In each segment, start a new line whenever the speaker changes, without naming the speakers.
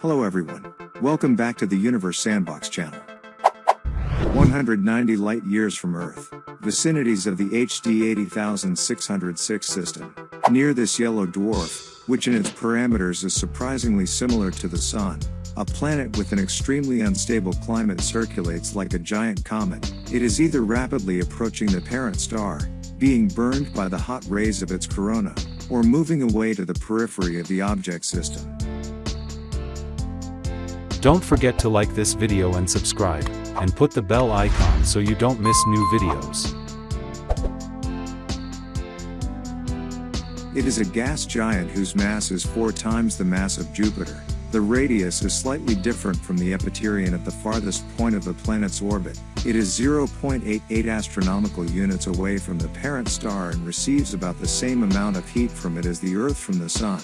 Hello everyone. Welcome back to the Universe Sandbox channel. 190 light years from Earth, vicinities of the HD 80606 system. Near this yellow dwarf, which in its parameters is surprisingly similar to the Sun, a planet with an extremely unstable climate circulates like a giant comet. It is either rapidly approaching the parent star, being burned by the hot rays of its corona, or moving away to the periphery of the object system.
Don't forget to like this video and subscribe, and put the bell icon so you don't miss new videos.
It is a gas giant whose mass is four times the mass of Jupiter. The radius is slightly different from the epiterion at the farthest point of the planet's orbit. It is 0.88 astronomical units away from the parent star and receives about the same amount of heat from it as the Earth from the Sun.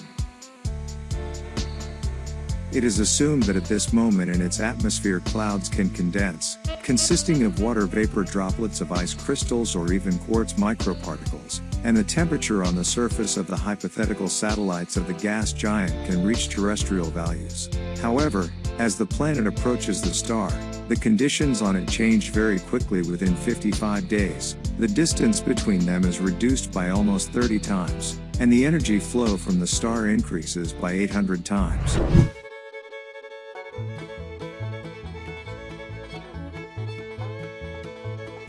It is assumed that at this moment in its atmosphere clouds can condense, consisting of water vapor droplets of ice crystals or even quartz microparticles, and the temperature on the surface of the hypothetical satellites of the gas giant can reach terrestrial values. However, as the planet approaches the star, the conditions on it change very quickly within 55 days. The distance between them is reduced by almost 30 times, and the energy flow from the star increases by 800 times.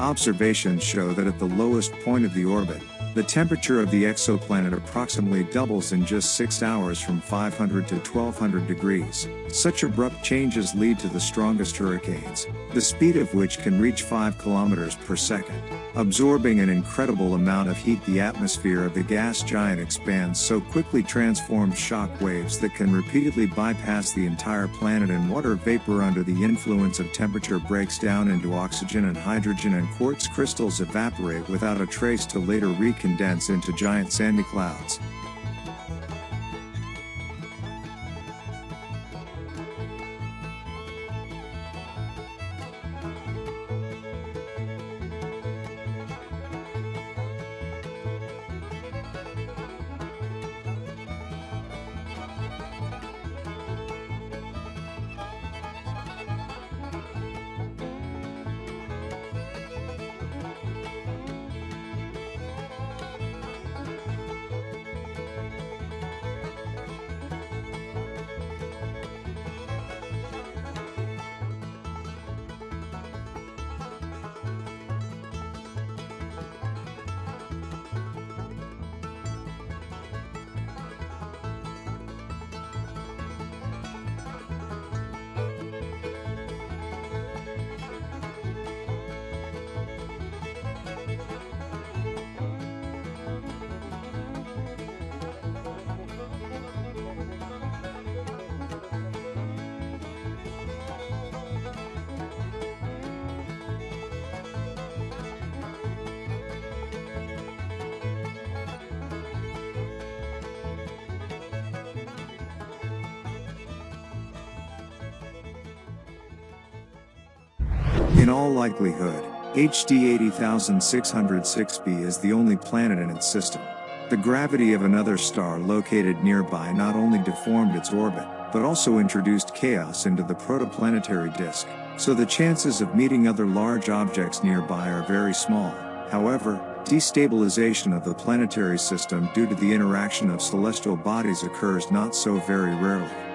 Observations show that at the lowest point of the orbit, the temperature of the exoplanet approximately doubles in just 6 hours from 500 to 1200 degrees. Such abrupt changes lead to the strongest hurricanes, the speed of which can reach 5 kilometers per second. Absorbing an incredible amount of heat the atmosphere of the gas giant expands so quickly transforms shock waves that can repeatedly bypass the entire planet and water vapor under the influence of temperature breaks down into oxygen and hydrogen and quartz crystals evaporate without a trace to later recondense into giant sandy clouds. In all likelihood, HD 80606b is the only planet in its system. The gravity of another star located nearby not only deformed its orbit, but also introduced chaos into the protoplanetary disk, so the chances of meeting other large objects nearby are very small. However, destabilization of the planetary system due to the interaction of celestial bodies occurs not so very rarely.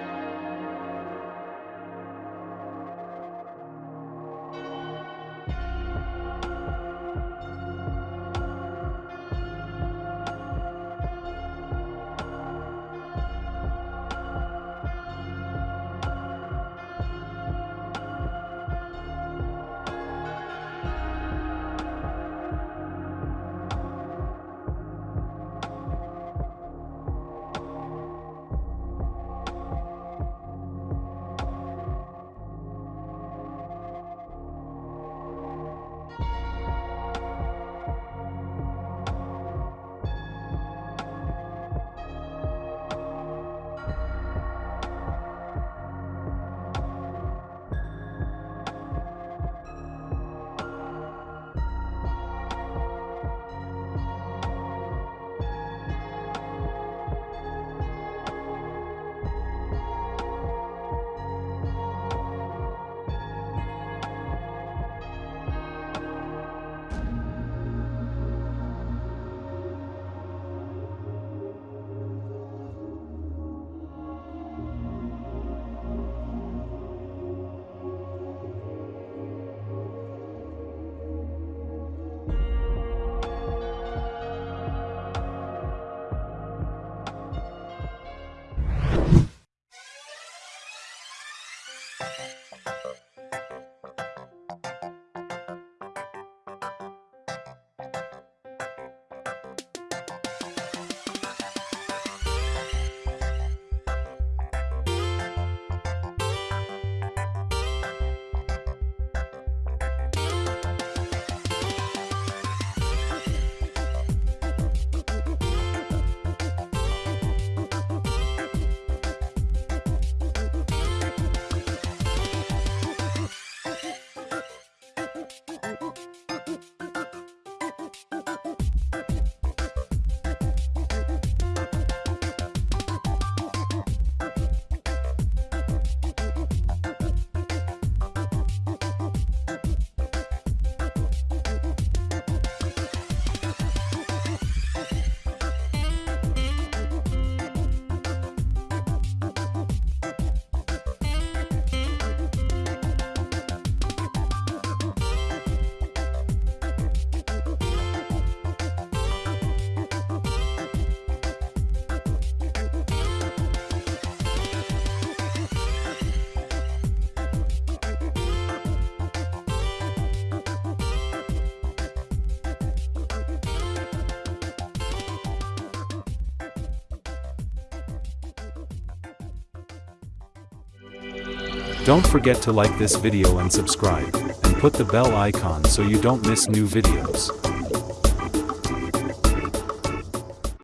Don't forget to like this video and subscribe, and put the bell icon so you don't miss new videos.